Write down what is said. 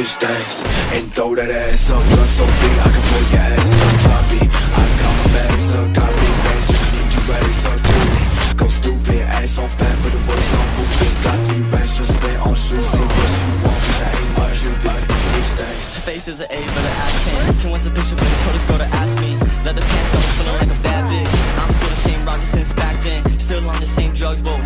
bitch dance And throw that ass up, you're so big I can pull your ass up. Drop it, I got my bags up. Got big bags, you need you ready, so do Go stupid, ass on fat but the words on moving Got three racks just spent on shoes Ain't what you want, cause I ain't much you Bitch dance face is an A, but the ass 10 Can wants a picture when he told his girl to ask me? Leather pants, don't feel like a bad bitch. I'm still the same rocket since back then. Still on the same drugs, but